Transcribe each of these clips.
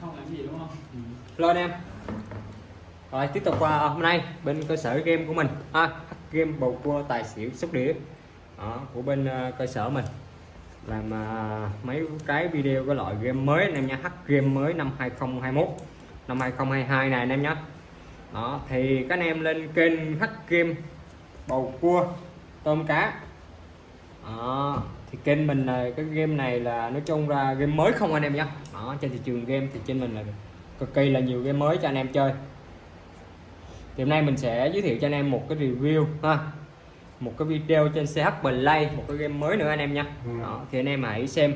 không làm gì đúng không? Ừ. Hello anh em. Rồi tiếp tục qua à, hôm nay bên cơ sở game của mình. À, game bầu cua tài xỉu sóc đĩa. Đó, của bên à, cơ sở mình. Làm à, mấy cái video cái loại game mới anh em nhé hack game mới năm 2021 năm 2022 này anh em nhé đó thì các anh em lên kênh hack game bầu cua tôm cá. Đó thì kênh mình là cái game này là nói chung ra game mới không anh em nhé đó trên thị trường game thì trên mình là cực kỳ là nhiều game mới cho anh em chơi. Thì hôm nay mình sẽ giới thiệu cho anh em một cái review ha. Một cái video trên CH Play một cái game mới nữa anh em nha đó, thì anh em hãy xem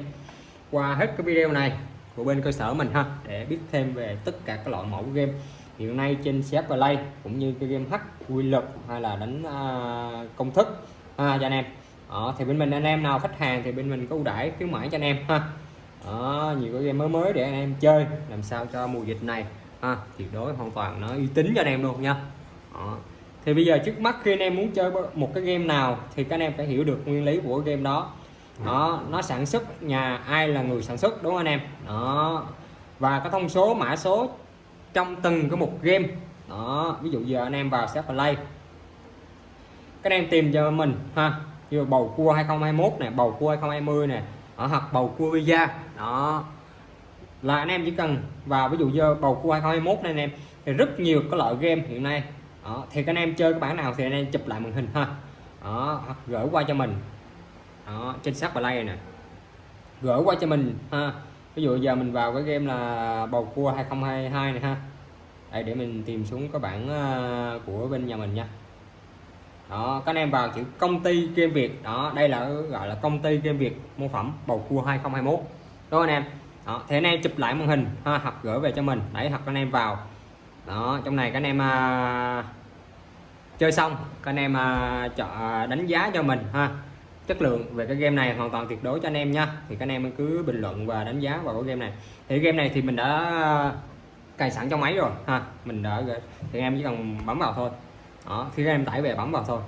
qua hết cái video này của bên cơ sở mình ha để biết thêm về tất cả các loại mẫu game. Hiện nay trên CH Play cũng như cái game H quy luật hay là đánh uh, công thức ha, cho anh em đó, thì bên mình anh em nào khách hàng thì bên mình có ưu đãi khuyến mãi cho anh em ha. Đó, nhiều cái game mới mới để anh em chơi làm sao cho mùa dịch này ha, tuyệt đối hoàn toàn nó uy tín cho anh em luôn nha. Đó. thì bây giờ trước mắt khi anh em muốn chơi một cái game nào thì các anh em phải hiểu được nguyên lý của game đó. Đó nó sản xuất nhà ai là người sản xuất đúng không anh em? Đó và cái thông số mã số trong từng cái một game. Đó ví dụ giờ anh em vào sẽ play. Các anh em tìm cho mình ha như bầu cua 2021 này bầu cua 2020 này ở hoặc bầu cua visa. Đó. Là anh em chỉ cần vào ví dụ như bầu cua 2021 này anh em thì rất nhiều cái loại game hiện nay. Đó, thì các anh em chơi cái bản nào thì anh em chụp lại màn hình ha đó, hoặc gửi qua cho mình. Đó, trên sát play này gửi qua cho mình ha. Ví dụ giờ mình vào cái game là bầu cua 2022 này ha. Đây để mình tìm xuống cái bản ờ, của bên nhà mình nha đó các anh em vào chữ công ty game Việt. Đó đây là gọi là công ty game Việt mô phẩm bầu cua 2021 đó anh em? Đó thế anh em chụp lại màn hình ha, hoặc gửi về cho mình. Đấy hoặc anh em vào. Đó trong này các anh em à, chơi xong các anh em à, chọn à, đánh giá cho mình ha. Chất lượng về cái game này hoàn toàn tuyệt đối cho anh em nha. Thì các anh em cứ bình luận và đánh giá vào cái game này. Thì game này thì mình đã à, cài sẵn trong máy rồi ha. Mình đã thì em chỉ cần bấm vào thôi đó khi các em tải về bấm vào thôi.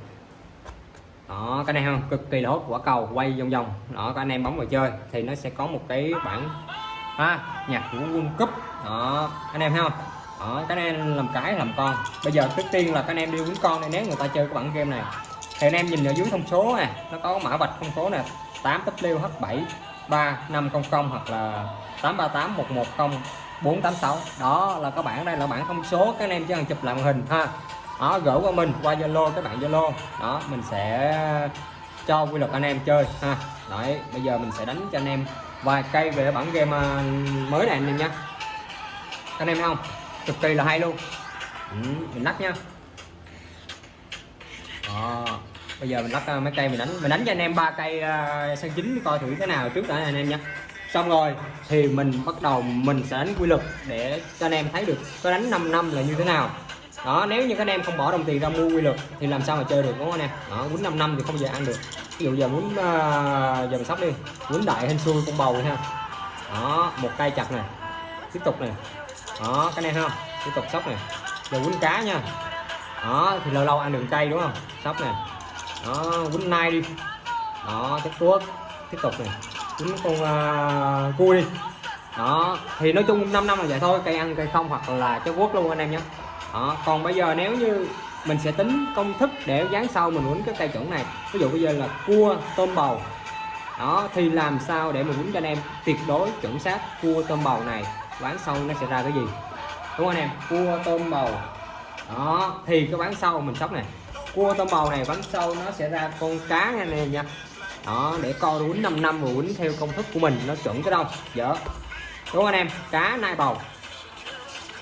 Đó cái này không? Cực kỳ là hốt quả cầu quay vòng vòng. Đó các anh em bấm vào chơi, thì nó sẽ có một cái bản ha, nhạc của World Cup. Đó anh em thấy không? Đó các anh em làm cái làm con. Bây giờ trước tiên là các anh em đi quýnh con này nếu người ta chơi cái bản game này. Thì anh em nhìn ở dưới thông số nè, nó có mã vạch thông số nè 8WH7 3500 hoặc là 838 110 486 đó, là các bạn đây là bản thông số các anh em chỉ cần chụp lại màn hình, ha đó gửi qua mình qua zalo các bạn zalo. Đó mình sẽ cho quy luật anh em chơi ha. Đấy bây giờ mình sẽ đánh cho anh em. Vài cây về bản game à, mới này anh em nha anh em thấy không? Cực kỳ là hay luôn. Ừ, mình lắc nha đó. bây giờ mình lắc à, mấy cây mình đánh. Mình đánh cho anh em ba cây à, uh, sân chính coi thử thế nào trước đã anh em nha xong rồi thì mình bắt đầu mình sẽ đánh quy luật để cho anh em thấy được có đánh 5 năm là như thế nào đó nếu như các anh em không bỏ đồng tiền ra mua quy luật thì làm sao mà chơi được đúng không anh em? Đó quýnh 5 năm thì không giờ ăn được. Ví dụ giờ muốn uh, ờ, giờ mình sóc đi quýnh đại hên xui con bầu ha. Đó một cây chặt này tiếp tục này. Đó cái này ha không? Tiếp tục sóc này. Giờ quýnh cá nha. Đó thì lâu lâu ăn đường cây đúng không? Sóc này. Đó quýnh nai đi. Đó chất tuốt. Tiếp tục này. Quýnh con uh, cua đi. Đó thì nói chung 5 năm là vậy thôi cây ăn cây không hoặc là chất quốc luôn anh em nhé đó. còn bây giờ nếu như mình sẽ tính công thức để dán sau mình quýnh cái cây chuẩn này. Ví dụ bây giờ là cua tôm bầu. Đó thì làm sao để mình quýnh cho anh em? Tuyệt đối chuẩn xác cua tôm bầu này. Bán sau nó sẽ ra cái gì? Đúng không anh em? Cua tôm bầu. Đó thì cái bán sau mình sóc này. Cua tôm bầu này bán sau nó sẽ ra con cá nha anh em nha. Đó để coi quýnh 5 năm rồi quýnh theo công thức của mình nó chuẩn cái đâu? Dở đúng không anh em? Cá nai bầu.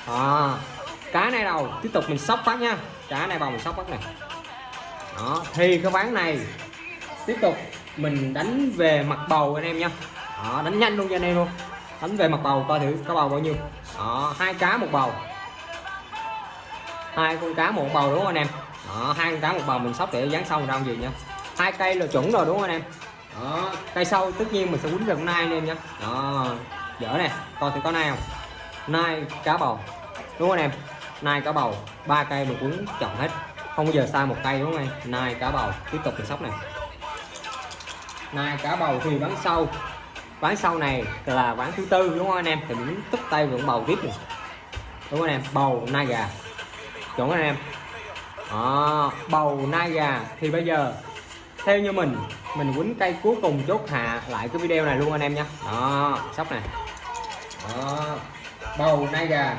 À, cá này đầu tiếp tục mình sóc phát nha. Cá này vào mình sóc phát này đó thì cái ván này. Tiếp tục mình đánh về mặt bầu anh em nha. Đó, đánh nhanh luôn cho anh em luôn. Đánh về mặt bầu coi thử có bầu bao nhiêu. Đó hai cá một bầu. Hai con cá một bầu đúng không anh em? Đó hai con cá một bầu mình sóc để dán xong ra gì nha hai cây là chuẩn rồi đúng không anh em? Đó cây sau tất nhiên mình sẽ quýnh gần nai anh em nha. Đó dở nè. Coi thử có nai không? Nai cá bầu. Đúng không anh em? Nai cá bầu, ba cây mình cũng chọn hết. Không bao giờ sai một cây, đúng không anh nai cá bầu, tiếp tục mình sóc này. Nai cá bầu thì bán sau bán sau này là bán thứ tư, đúng không anh em? Thì mình tức tay vẫn bầu tiếp này đúng không anh em? Bầu nai gà. Chuẩn anh em? À bầu nai gà. Thì bây giờ, theo như mình mình quýnh cây cuối cùng chốt hạ lại cái video này luôn anh em nha. Đó, sóc này. Đó, bầu nai gà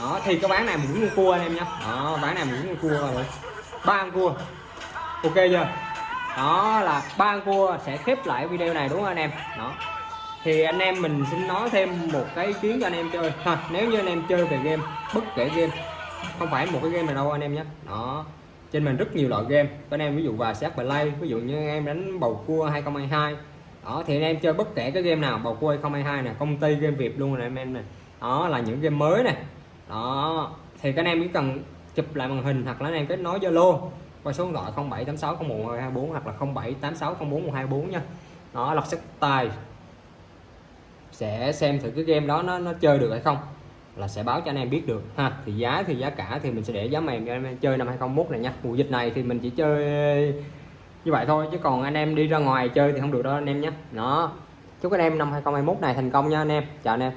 đó, thì cái bán này mình cũng cua anh em nhé. Đó, bán này mình cũng cua rồi ba con cua. Ok chưa? Đó là ba con cua sẽ khép lại video này đúng không anh em? Đó. Thì anh em mình xin nói thêm một cái ý kiến cho anh em chơi. Ha, nếu như anh em chơi về game, bất kể game, không phải một cái game nào đâu anh em nhé. Đó. Trên mình rất nhiều loại game. Anh em ví dụ và sát play ví dụ như em đánh bầu cua 2022 đó, thì anh em chơi bất kể cái game nào, bầu cua 2022 nè, công ty game việt luôn này anh em này đó là những game mới này đó. Thì các anh em chỉ cần chụp lại màn hình hoặc là anh em kết nối zalo qua số điện thoại 0786011224 hoặc là 0786041224 nha. Nó lọc sắc tài sẽ xem thử cái game đó nó nó chơi được hay không là sẽ báo cho anh em biết được ha. Thì giá thì giá cả thì mình sẽ để giá mềm cho anh em chơi năm 2021 này nha. Mùa dịch này thì mình chỉ chơi như vậy thôi, chứ còn anh em đi ra ngoài chơi thì không được đâu anh em nhé. Đó. Chúc anh em năm 2021 này thành công nha anh em. Chào anh em.